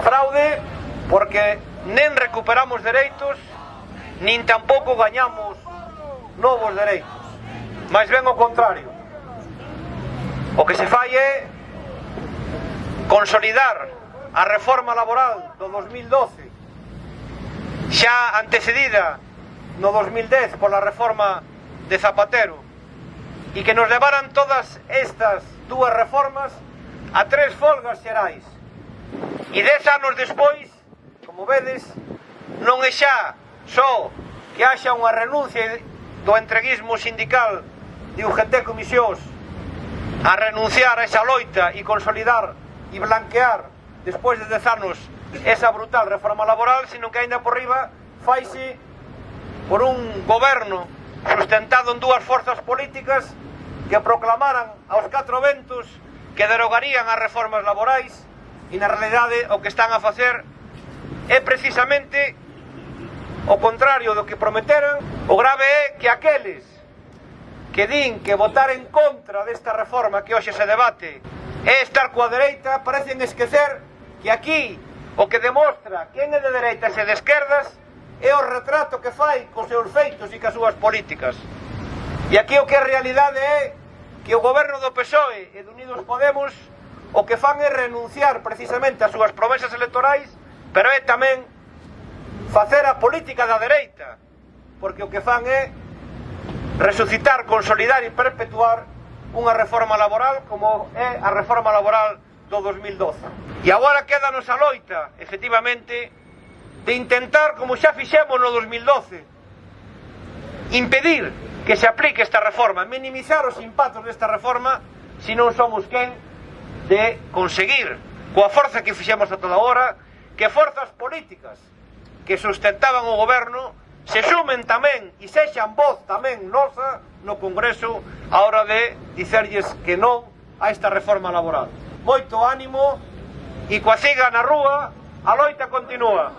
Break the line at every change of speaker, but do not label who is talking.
Fraude porque nen recuperamos dereitos, nin tampouco gañamos novos dereitos. Mais ben o contrario. O que se fai é consolidar a reforma laboral do 2012 xa antecedida no 2010 pola reforma de Zapatero e que nos levaran todas estas dúas reformas a tres folgas xerais E dez anos despois, como vedes, non é xa só que haxa unha renuncia do entreguismo sindical de UGT Comisións a renunciar a esa loita e consolidar e blanquear despois de 10 anos esa brutal reforma laboral, sino que aínda por riba faise por un goberno sustentado en dúas forzas políticas que proclamaran aos catro ventos que derogarían as reformas laborais e na realidade o que están a facer é precisamente o contrario do que prometeran o grave é que aqueles que din que votar en contra desta reforma que hoxe se debate é estar coa dereita parecen esquecer que aquí o que demostra quen é de dereitas e de esquerdas é o retrato que fai cos seus feitos e cas súas políticas. E aquí o que a realidade é que o goberno do PSOE e de Unidos Podemos o que fan é renunciar precisamente ás súas promesas electorais, pero é tamén facer a política da dereita, porque o que fan é resucitar, consolidar e perpetuar unha reforma laboral como é a reforma laboral do 2012. E agora quedamos a loita, efectivamente, de intentar, como xa fixemos no 2012, impedir que se aplique esta reforma, minimizar os impactos desta reforma, se non somos quen de conseguir, coa forza que fixemos a toda hora, que forzas políticas que sustentaban o goberno se sumen tamén e sexan voz tamén nosa no Congreso a hora de dicerlles que non a esta reforma laboral. Moito ánimo e coa siga na rúa, a loita continúa.